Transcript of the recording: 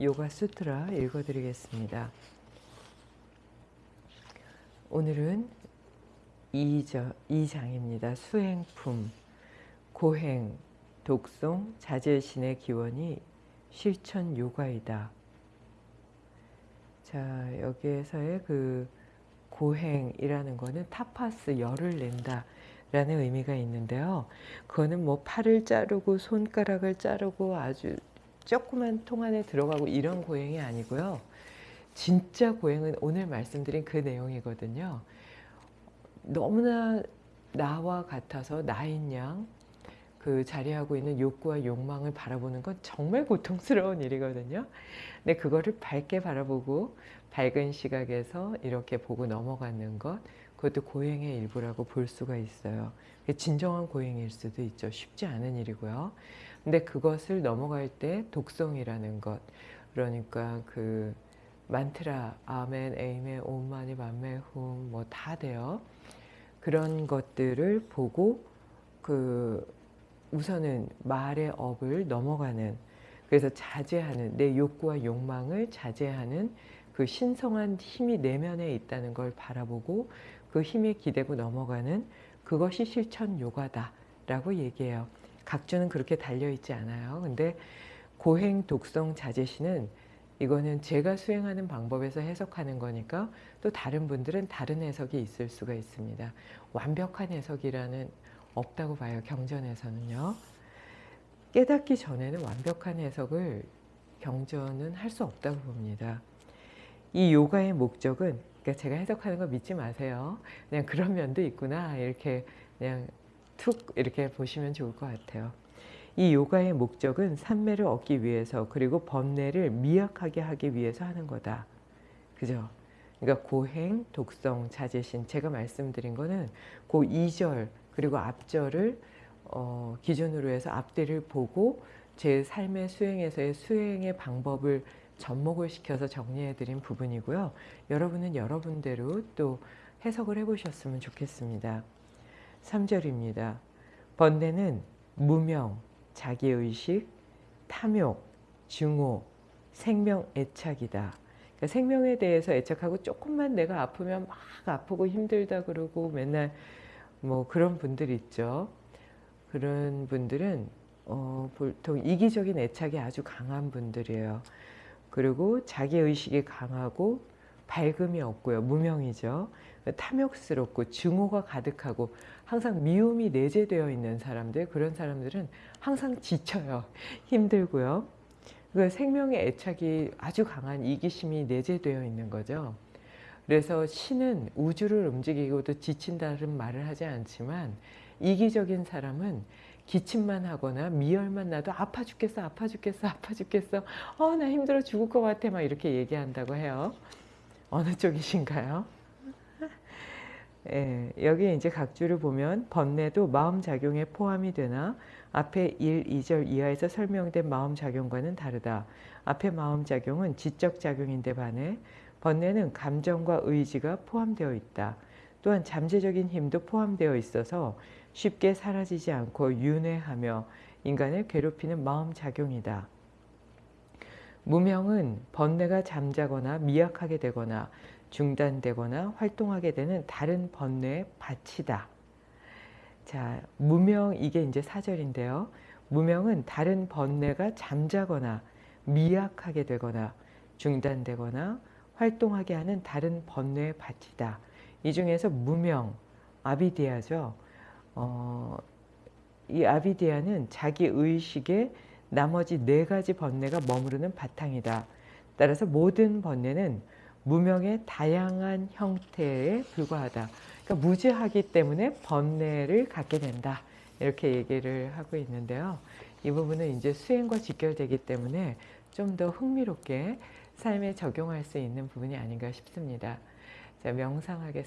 요가 수트라 읽어드리겠습니다. 오늘은 2저, 2장입니다. 수행품, 고행, 독송, 자제신의 기원이 실천 요가이다. 자, 여기에서의 그 고행이라는 거는 타파스, 열을 낸다. 라는 의미가 있는데요. 그거는 뭐 팔을 자르고 손가락을 자르고 아주 조그만 통 안에 들어가고 이런 고행이 아니고요. 진짜 고행은 오늘 말씀드린 그 내용이거든요. 너무나 나와 같아서 나인 양, 그 자리하고 있는 욕구와 욕망을 바라보는 건 정말 고통스러운 일이거든요. 근데 그거를 밝게 바라보고 밝은 시각에서 이렇게 보고 넘어가는 것, 그것도 고행의 일부라고 볼 수가 있어요. 진정한 고행일 수도 있죠. 쉽지 않은 일이고요. 근데 그것을 넘어갈 때 독성이라는 것, 그러니까 그 만트라, 아멘, 에이멘, 옴마니, 만메, 훔, 뭐 다 돼요. 그런 것들을 보고 그 우선은 말의 업을 넘어가는 그래서 자제하는 내 욕구와 욕망을 자제하는 그 신성한 힘이 내면에 있다는 걸 바라보고 그 힘에 기대고 넘어가는 그것이 실천 요가다 라고 얘기해요. 각주는 그렇게 달려있지 않아요. 근데 고행 독성 자제시는 이거는 제가 수행하는 방법에서 해석하는 거니까 또 다른 분들은 다른 해석이 있을 수가 있습니다. 완벽한 해석이라는 없다고 봐요. 경전에서는요. 깨닫기 전에는 완벽한 해석을 경전은 할 수 없다고 봅니다. 이 요가의 목적은 그러니까 제가 해석하는 거 믿지 마세요. 그냥 그런 면도 있구나 이렇게 그냥 툭 이렇게 보시면 좋을 것 같아요. 이 요가의 목적은 산매를 얻기 위해서 그리고 번뇌를 미약하게 하기 위해서 하는 거다. 그죠? 그러니까 고행, 독성, 자제신 제가 말씀드린 거는 그 2절 그리고 앞절을 어, 기준으로 해서 앞뒤를 보고 제 삶의 수행에서의 수행의 방법을 접목을 시켜서 정리해 드린 부분이고요. 여러분은 여러분대로 또 해석을 해 보셨으면 좋겠습니다. 3절입니다. 번뇌는 무명, 자기의식, 탐욕, 증오, 생명 애착이다. 그러니까 생명에 대해서 애착하고 조금만 내가 아프면 막 아프고 힘들다 그러고 맨날 뭐 그런 분들 있죠. 그런 분들은 어, 보통 이기적인 애착이 아주 강한 분들이에요. 그리고 자기의식이 강하고 밝음이 없고요. 무명이죠. 탐욕스럽고 증오가 가득하고 항상 미움이 내재되어 있는 사람들 그런 사람들은 항상 지쳐요. 힘들고요. 그 생명의 애착이 아주 강한 이기심이 내재되어 있는 거죠. 그래서 신은 우주를 움직이고도 지친다는 말을 하지 않지만 이기적인 사람은 기침만 하거나 미열만 나도 아파 죽겠어 아파 죽겠어 아파 죽겠어 어 나 힘들어 죽을 것 같아 막 이렇게 얘기한다고 해요 어느 쪽이신가요? 예, 여기 이제 각주를 보면 번뇌도 마음작용에 포함이 되나 앞에 1, 2절 이하에서 설명된 마음작용과는 다르다. 앞에 마음작용은 지적작용인데 반해 번뇌는 감정과 의지가 포함되어 있다. 또한 잠재적인 힘도 포함되어 있어서 쉽게 사라지지 않고 윤회하며 인간을 괴롭히는 마음작용이다. 무명은 번뇌가 잠자거나 미약하게 되거나 중단되거나 활동하게 되는 다른 번뇌의 밭이다. 자, 무명 이게 이제 사절인데요. 무명은 다른 번뇌가 잠자거나 미약하게 되거나 중단되거나 활동하게 하는 다른 번뇌의 밭이다. 이 중에서 무명, 아비디아죠. 어, 이 아비디아는 자기 의식에 나머지 네 가지 번뇌가 머무르는 바탕이다. 따라서 모든 번뇌는 무명의 다양한 형태에 불과하다. 그러니까 무지하기 때문에 번뇌를 갖게 된다. 이렇게 얘기를 하고 있는데요. 이 부분은 이제 수행과 직결되기 때문에 좀 더 흥미롭게 삶에 적용할 수 있는 부분이 아닌가 싶습니다. 자, 명상하겠습니다.